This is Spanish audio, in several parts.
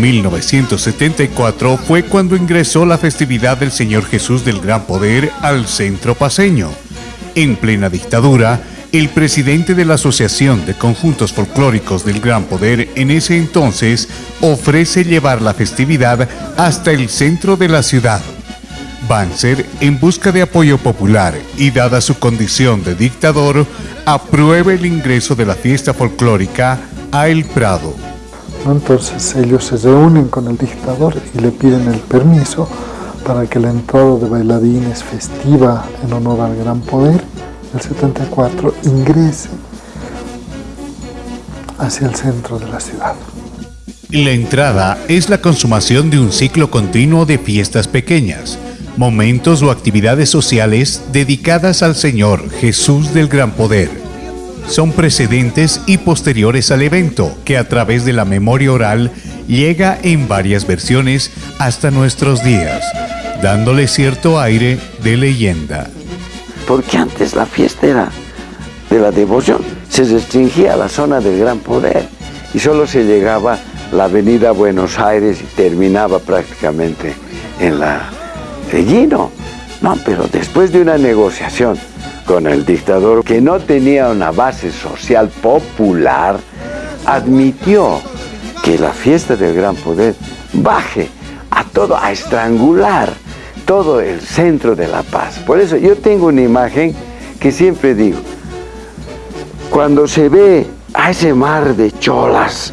1974 fue cuando ingresó la festividad del Señor Jesús del Gran Poder al centro paseño. En plena dictadura, el presidente de la Asociación de Conjuntos Folclóricos del Gran Poder en ese entonces ofrece llevar la festividad hasta el centro de la ciudad. Banzer, en busca de apoyo popular y dada su condición de dictador, aprueba el ingreso de la fiesta folclórica a El Prado. Entonces ellos se reúnen con el dictador y le piden el permiso para que la entrada de bailarines festiva en honor al gran poder el 74 ingrese hacia el centro de la ciudad. La entrada es la consumación de un ciclo continuo de fiestas pequeñas, momentos o actividades sociales dedicadas al Señor Jesús del Gran Poder. Son precedentes y posteriores al evento que a través de la memoria oral llega en varias versiones hasta nuestros días, dándole cierto aire de leyenda porque antes la fiesta era de la devoción, se restringía a la zona del gran poder y solo se llegaba la avenida Buenos Aires y terminaba prácticamente en la Regino. No, pero después de una negociación con el dictador que no tenía una base social popular, admitió que la fiesta del gran poder baje a todo, a estrangular todo el centro de la paz. Por eso yo tengo una imagen que siempre digo, cuando se ve a ese mar de cholas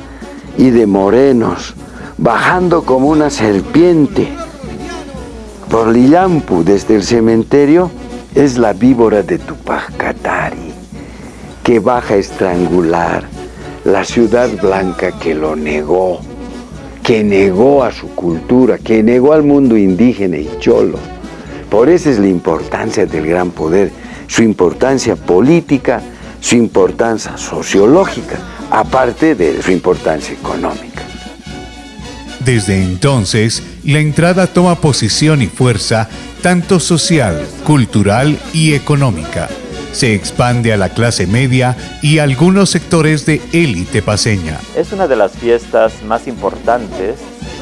y de morenos bajando como una serpiente por Lillampu desde el cementerio, es la víbora de Tupac Katari que baja a estrangular la ciudad blanca que lo negó que negó a su cultura, que negó al mundo indígena y cholo. Por eso es la importancia del gran poder, su importancia política, su importancia sociológica, aparte de su importancia económica. Desde entonces, la entrada toma posición y fuerza tanto social, cultural y económica se expande a la clase media y algunos sectores de élite paseña. Es una de las fiestas más importantes,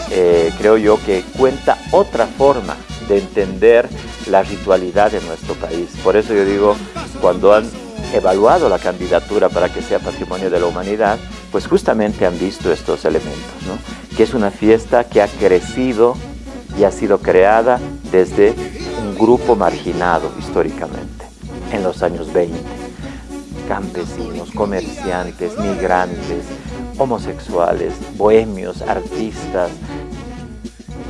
eh, creo yo, que cuenta otra forma de entender la ritualidad de nuestro país. Por eso yo digo, cuando han evaluado la candidatura para que sea Patrimonio de la Humanidad, pues justamente han visto estos elementos, ¿no? que es una fiesta que ha crecido y ha sido creada desde un grupo marginado históricamente en los años 20. Campesinos, comerciantes, migrantes, homosexuales, bohemios, artistas.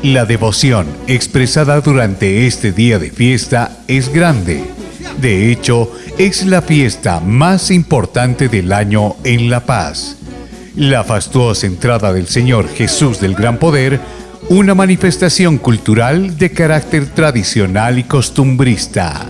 La devoción expresada durante este día de fiesta es grande. De hecho, es la fiesta más importante del año en La Paz. La fastuosa entrada del Señor Jesús del Gran Poder, una manifestación cultural de carácter tradicional y costumbrista.